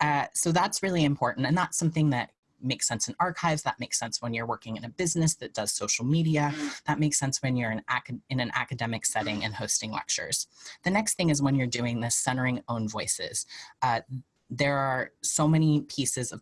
Uh, so that's really important and that's something that makes sense in archives. That makes sense when you're working in a business that does social media. That makes sense when you're in, in an academic setting and hosting lectures. The next thing is when you're doing this centering own voices. Uh, there are so many pieces of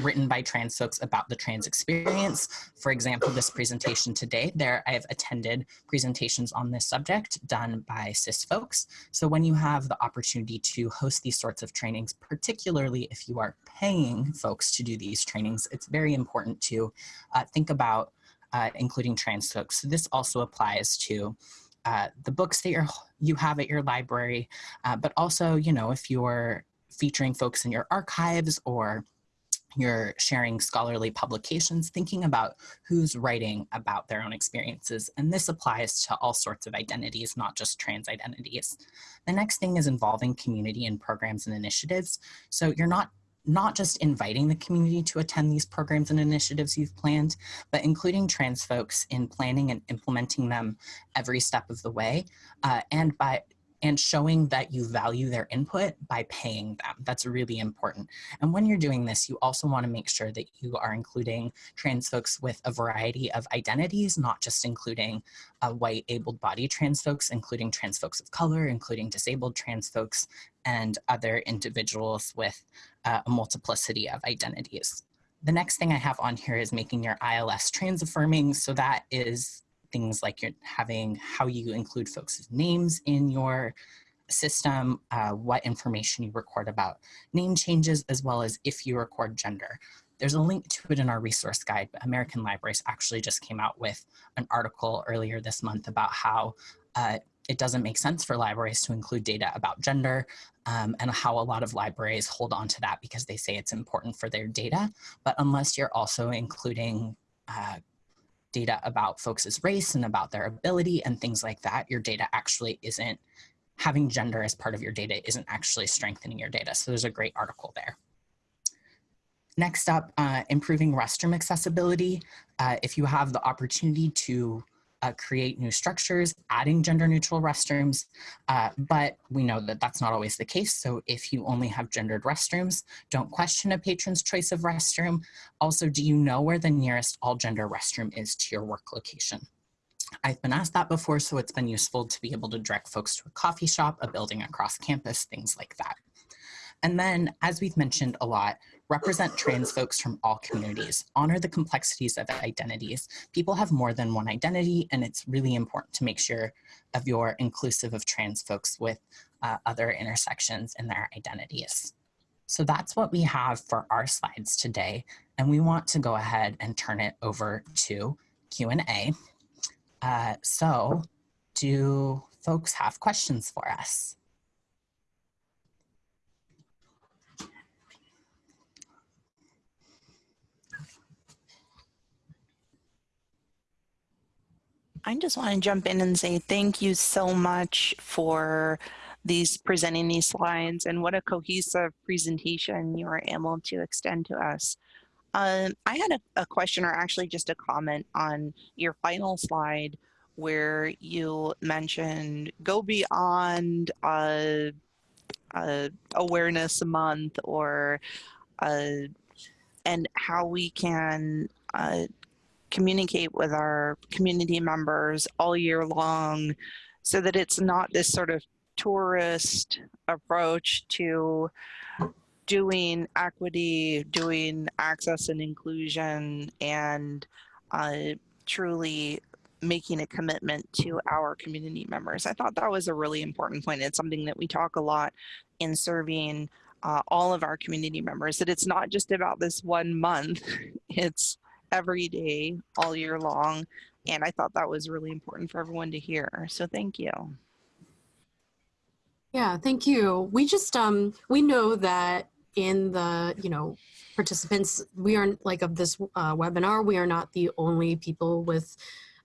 written by trans folks about the trans experience. For example, this presentation today, there I have attended presentations on this subject done by cis folks. So when you have the opportunity to host these sorts of trainings, particularly if you are paying folks to do these trainings, it's very important to uh, think about uh, including trans folks. So this also applies to uh, the books that you're, you have at your library, uh, but also, you know, if you're featuring folks in your archives or you're sharing scholarly publications, thinking about who's writing about their own experiences. And this applies to all sorts of identities, not just trans identities. The next thing is involving community and programs and initiatives. So you're not not just inviting the community to attend these programs and initiatives you've planned, but including trans folks in planning and implementing them every step of the way, uh, and by and showing that you value their input by paying them. That's really important. And when you're doing this, you also want to make sure that you are including trans folks with a variety of identities, not just including uh, white able-bodied trans folks, including trans folks of color, including disabled trans folks, and other individuals with uh, a multiplicity of identities. The next thing I have on here is making your ILS trans affirming. So that is things like you're having how you include folks' names in your system, uh, what information you record about name changes, as well as if you record gender. There's a link to it in our resource guide, but American Libraries actually just came out with an article earlier this month about how uh, it doesn't make sense for libraries to include data about gender um, and how a lot of libraries hold on to that because they say it's important for their data. But unless you're also including uh, data about folks' race and about their ability and things like that, your data actually isn't, having gender as part of your data isn't actually strengthening your data. So there's a great article there. Next up, uh, improving restroom accessibility. Uh, if you have the opportunity to uh, create new structures, adding gender neutral restrooms, uh, but we know that that's not always the case. So if you only have gendered restrooms, don't question a patron's choice of restroom. Also, do you know where the nearest all gender restroom is to your work location? I've been asked that before, so it's been useful to be able to direct folks to a coffee shop, a building across campus, things like that. And then, as we've mentioned a lot, represent trans folks from all communities, honor the complexities of identities. People have more than one identity, and it's really important to make sure of your inclusive of trans folks with uh, other intersections in their identities. So that's what we have for our slides today, and we want to go ahead and turn it over to Q&A. Uh, so do folks have questions for us? I just want to jump in and say thank you so much for these presenting these slides and what a cohesive presentation you were able to extend to us. Um, I had a, a question or actually just a comment on your final slide where you mentioned go beyond uh, uh, awareness month or uh, and how we can uh, communicate with our community members all year long so that it's not this sort of tourist approach to doing equity, doing access and inclusion, and uh, truly making a commitment to our community members. I thought that was a really important point. It's something that we talk a lot in serving uh, all of our community members, that it's not just about this one month, it's every day, all year long. And I thought that was really important for everyone to hear. So thank you. Yeah, thank you. We just, um, we know that in the, you know, participants, we aren't like of this uh, webinar, we are not the only people with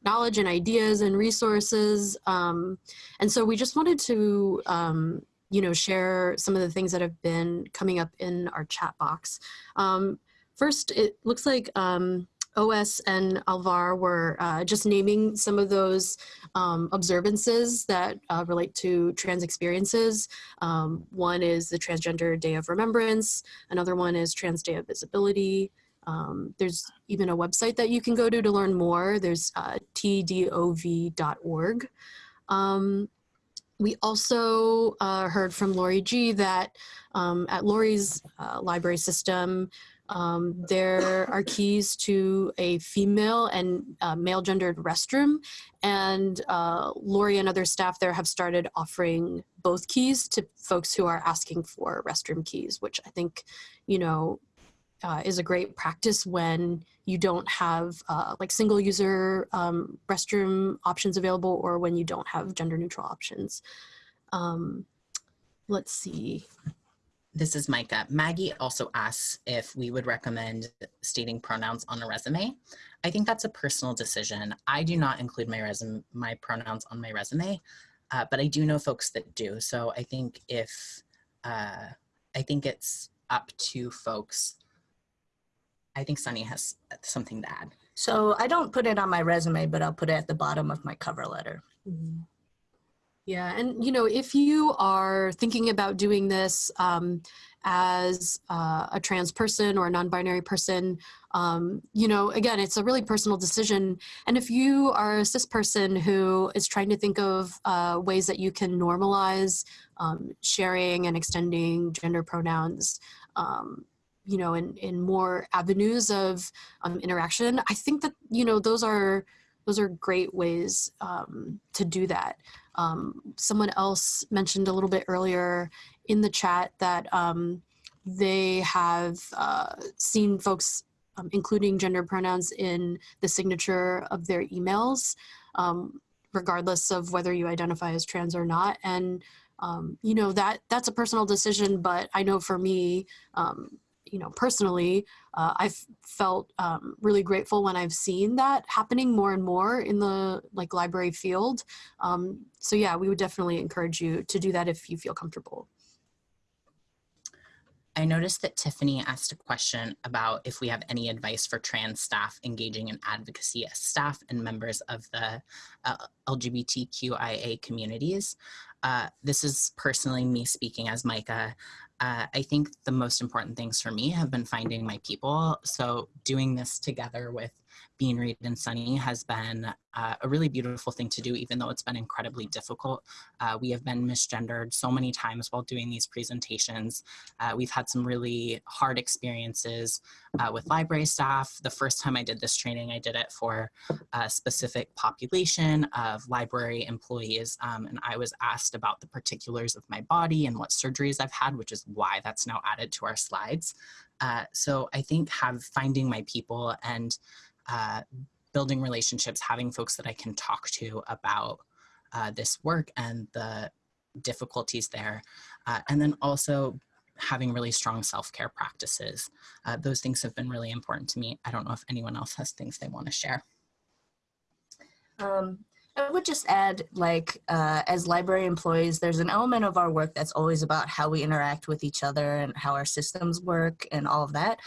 knowledge and ideas and resources. Um, and so we just wanted to, um, you know, share some of the things that have been coming up in our chat box. Um, first, it looks like um, OS and Alvar were uh, just naming some of those um, observances that uh, relate to trans experiences. Um, one is the Transgender Day of Remembrance. Another one is Trans Day of Visibility. Um, there's even a website that you can go to to learn more. There's uh, tdov.org. Um, we also uh, heard from Lori G that um, at Lori's uh, library system, um, there are keys to a female and uh, male gendered restroom. And uh, Lori and other staff there have started offering both keys to folks who are asking for restroom keys, which I think, you know, uh, is a great practice when you don't have uh, like single user um, restroom options available or when you don't have gender neutral options. Um, let's see. This is Micah. Maggie also asks if we would recommend stating pronouns on a resume. I think that's a personal decision. I do not include my resume, my pronouns on my resume, uh, but I do know folks that do. So I think if, uh, I think it's up to folks. I think Sunny has something to add. So I don't put it on my resume, but I'll put it at the bottom of my cover letter. Mhm. Yeah, and you know, if you are thinking about doing this um, as uh, a trans person or a non-binary person, um, you know, again, it's a really personal decision. And if you are a cis person who is trying to think of uh, ways that you can normalize um, sharing and extending gender pronouns, um, you know, in in more avenues of um, interaction, I think that you know those are those are great ways um, to do that. Um, someone else mentioned a little bit earlier in the chat that um, they have uh, seen folks um, including gender pronouns in the signature of their emails, um, regardless of whether you identify as trans or not. And um, you know that that's a personal decision, but I know for me, um, you know, personally, uh, I've felt um, really grateful when I've seen that happening more and more in the like library field. Um, so yeah, we would definitely encourage you to do that if you feel comfortable. I noticed that Tiffany asked a question about if we have any advice for trans staff engaging in advocacy as staff and members of the uh, LGBTQIA communities. Uh, this is personally me speaking as Micah. Uh, I think the most important things for me have been finding my people. So doing this together with Bean Reed and Sunny has been uh, a really beautiful thing to do, even though it's been incredibly difficult. Uh, we have been misgendered so many times while doing these presentations. Uh, we've had some really hard experiences uh, with library staff. The first time I did this training, I did it for a specific population of library employees, um, and I was asked about the particulars of my body and what surgeries I've had, which is why that's now added to our slides. Uh, so I think have finding my people and uh, building relationships, having folks that I can talk to about uh, this work and the difficulties there. Uh, and then also having really strong self-care practices. Uh, those things have been really important to me. I don't know if anyone else has things they want to share. Um, I would just add, like, uh, as library employees, there's an element of our work that's always about how we interact with each other and how our systems work and all of that.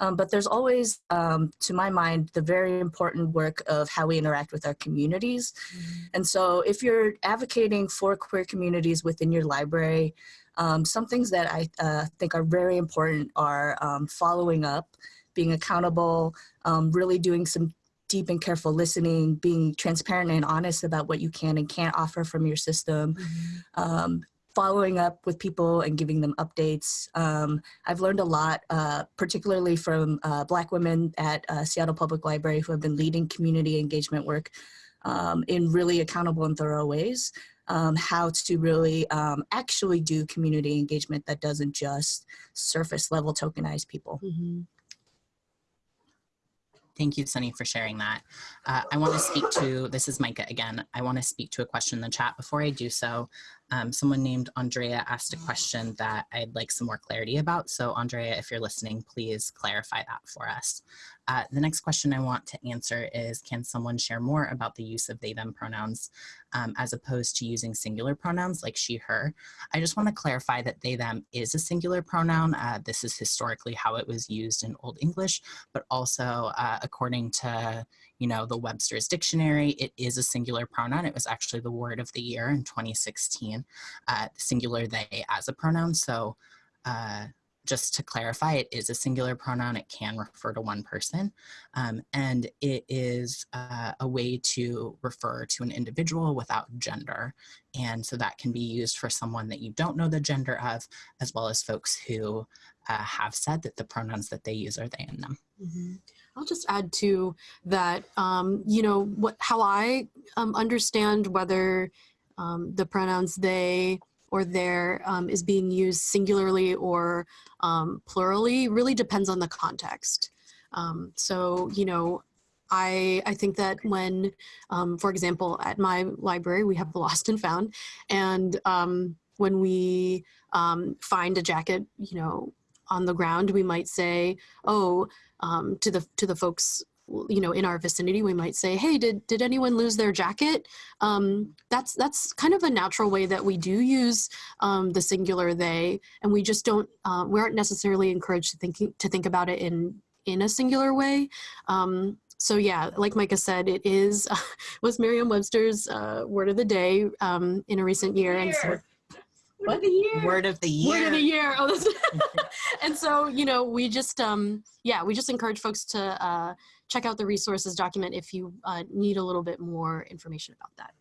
Um, but there's always, um, to my mind, the very important work of how we interact with our communities. Mm-hmm. And so if you're advocating for queer communities within your library, um, some things that I uh, think are very important are um, following up, being accountable, um, really doing some deep and careful listening, being transparent and honest about what you can and can't offer from your system, mm-hmm. um, following up with people and giving them updates. Um, I've learned a lot, uh, particularly from uh, Black women at uh, Seattle Public Library who have been leading community engagement work um, in really accountable and thorough ways. Um, how to really um, actually do community engagement that doesn't just surface level tokenize people. Mm -hmm. Thank you, Sunny, for sharing that. Uh, I want to speak to, this is Micah again, I want to speak to a question in the chat. Before I do so, um, someone named Andrea asked a question that I'd like some more clarity about. So Andrea, if you're listening, please clarify that for us. Uh, the next question I want to answer is, can someone share more about the use of they, them pronouns um, as opposed to using singular pronouns like she, her? I just want to clarify that they, them is a singular pronoun. Uh, this is historically how it was used in Old English, but also uh, according to you know, the Webster's Dictionary, it is a singular pronoun. It was actually the word of the year in 2016, uh, singular they as a pronoun. So uh, just to clarify, it is a singular pronoun. It can refer to one person. Um, and it is uh, a way to refer to an individual without gender. And so that can be used for someone that you don't know the gender of, as well as folks who uh, have said that the pronouns that they use are they and them. Mm -hmm. I'll just add to that, um, you know, what how I um, understand whether um, the pronouns they or their um, is being used singularly or um, plurally really depends on the context. Um, so, you know, I, I think that when, um, for example, at my library, we have the lost and found. And um, when we um, find a jacket, you know, on the ground, we might say, oh, to the to the folks you know in our vicinity we might say hey did did anyone lose their jacket? Um, that's that's kind of a natural way that we do use um, the singular they and we just don't uh, we aren't necessarily encouraged to thinking to think about it in in a singular way. Um, so yeah like micah said it is was merriam-webster's uh, word of the day um, in a recent year and so Word of the year. Word of the year. word of the year. Oh, and so you know, we just um, yeah, we just encourage folks to uh, check out the resources document if you uh, need a little bit more information about that.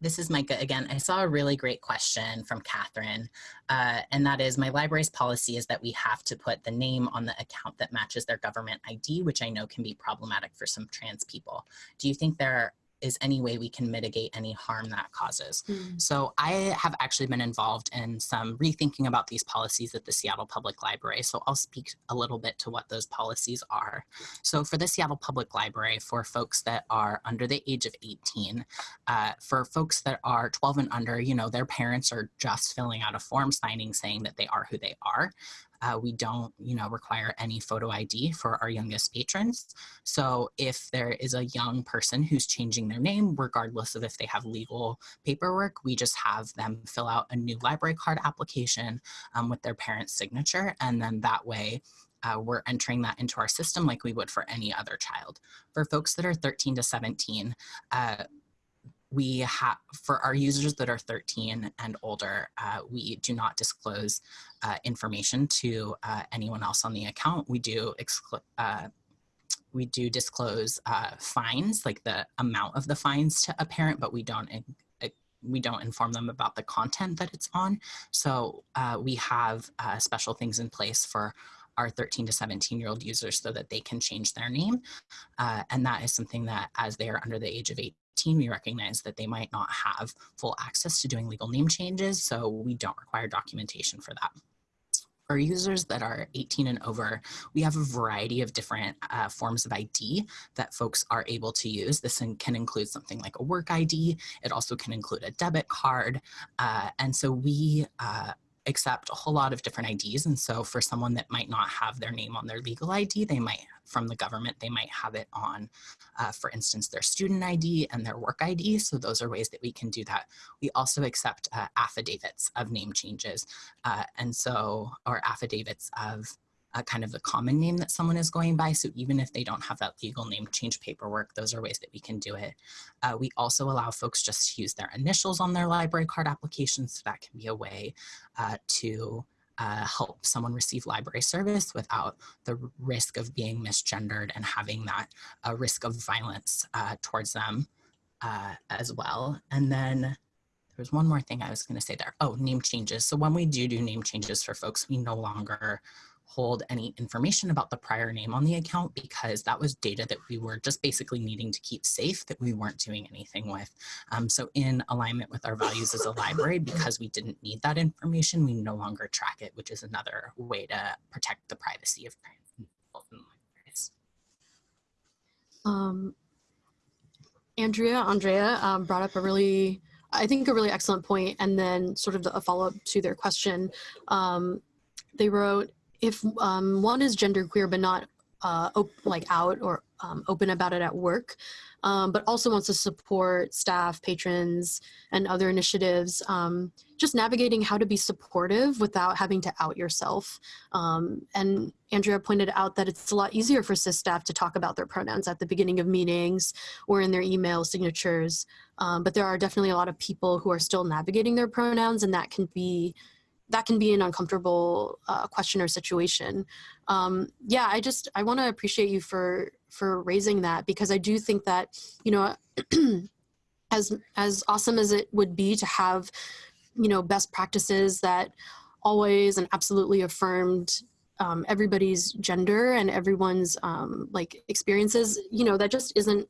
This is Micah again. I saw a really great question from Catherine, uh, and that is my library's policy is that we have to put the name on the account that matches their government ID, which I know can be problematic for some trans people. Do you think there is any way we can mitigate any harm that causes. Mm. So I have actually been involved in some rethinking about these policies at the Seattle Public Library. So I'll speak a little bit to what those policies are. So for the Seattle Public Library, for folks that are under the age of 18, uh, for folks that are 12 and under, you know, their parents are just filling out a form signing saying that they are who they are. Uh, we don't, you know, require any photo ID for our youngest patrons. So if there is a young person who's changing their name, regardless of if they have legal paperwork, we just have them fill out a new library card application um, with their parent's signature. And then that way, uh, we're entering that into our system like we would for any other child. For folks that are 13 to 17, uh, we have for our users that are 13 and older uh, we do not disclose uh, information to uh, anyone else on the account. We do uh, we do disclose uh, fines like the amount of the fines to a parent but we don't we don't inform them about the content that it's on. So uh, we have special things in place for our 13 to 17 year old users so that they can change their name and that is something that as they are under the age of 18 we recognize that they might not have full access to doing legal name changes, so we don't require documentation for that. For users that are 18 and over, we have a variety of different uh, forms of ID that folks are able to use. This can include something like a work ID. It also can include a debit card. Uh, and so we uh, accept a whole lot of different IDs. And so for someone that might not have their name on their legal ID, they might, from the government, they might have it on, uh, for instance, their student ID and their work ID. So those are ways that we can do that. We also accept uh, affidavits of name changes. Uh, and so, or affidavits of kind of the common name that someone is going by. So even if they don't have that legal name change paperwork, those are ways that we can do it. Uh, we also allow folks just to use their initials on their library card applications. So that can be a way uh, to uh, help someone receive library service without the risk of being misgendered and having that uh, risk of violence uh, towards them as well. And then there's one more thing I was going to say there. Oh, name changes. So when we do do name changes for folks, we no longer hold any information about the prior name on the account because that was data that we were just basically needing to keep safe that we weren't doing anything with. Um, so in alignment with our values as a library, because we didn't need that information, we no longer track it, which is another way to protect the privacy of libraries. Um, Andrea, Andrea um, brought up a really, I think a really excellent point, and then sort of a follow-up to their question. Um, they wrote, if um, one is genderqueer but not uh, like out or um, open about it at work, um, but also wants to support staff, patrons, and other initiatives, um, just navigating how to be supportive without having to out yourself. Um, and Andrea pointed out that it's a lot easier for CIS staff to talk about their pronouns at the beginning of meetings or in their email signatures. Um, but there are definitely a lot of people who are still navigating their pronouns and that can be that can be an uncomfortable uh, question or situation. Um, yeah, I just I want to appreciate you for for raising that because I do think that you know as as awesome as it would be to have you know best practices that always and absolutely affirmed um, everybody's gender and everyone's um, like experiences you know that just isn't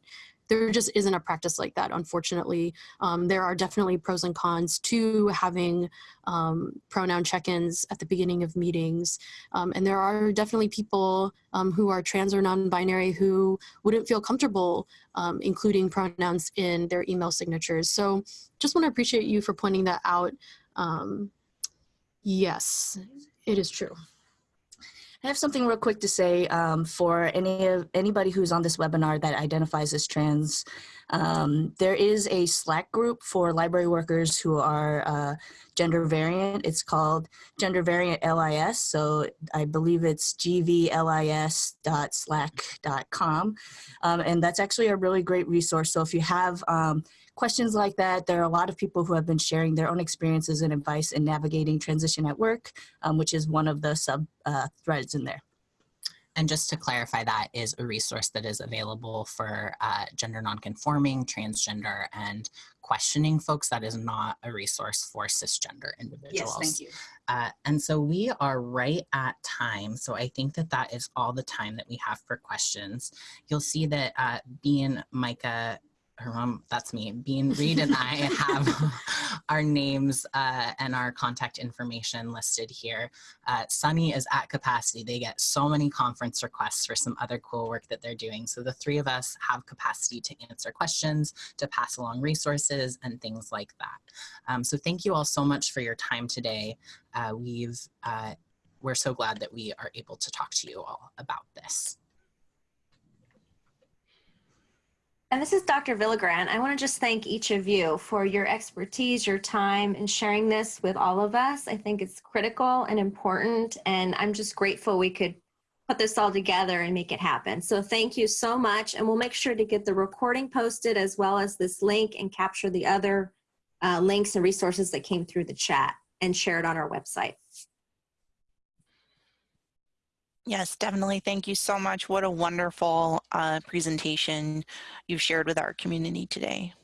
there just isn't a practice like that, unfortunately. Um, there are definitely pros and cons to having um, pronoun check-ins at the beginning of meetings. Um, and there are definitely people um, who are trans or non-binary who wouldn't feel comfortable um, including pronouns in their email signatures. So just want to appreciate you for pointing that out. Um, yes, it is true. I have something real quick to say um, for any of anybody who's on this webinar that identifies as trans. Um, there is a Slack group for library workers who are uh, gender variant. It's called Gender Variant LIS. So I believe it's gvlis.slack.com. Um, and that's actually a really great resource. So if you have um, questions like that, there are a lot of people who have been sharing their own experiences and advice in navigating transition at work, um, which is one of the sub uh, threads in there. And just to clarify, that is a resource that is available for uh, gender nonconforming, transgender, and questioning folks. That is not a resource for cisgender individuals. Yes, Thank you. Uh, and so we are right at time. So I think that that is all the time that we have for questions. You'll see that uh, Bean Micah, her mom, that's me, being Reed and I have our names uh, and our contact information listed here. Uh, Sunny is at capacity. They get so many conference requests for some other cool work that they're doing. So the three of us have capacity to answer questions, to pass along resources and things like that. Um, so thank you all so much for your time today. Uh, we've, uh, we're so glad that we are able to talk to you all about this. And this is Dr. Villagran. I want to just thank each of you for your expertise, your time, and sharing this with all of us. I think it's critical and important, and I'm just grateful we could put this all together and make it happen. So thank you so much, and we'll make sure to get the recording posted as well as this link and capture the other uh, links and resources that came through the chat and share it on our website. Yes, definitely. Thank you so much. What a wonderful uh, presentation you've shared with our community today.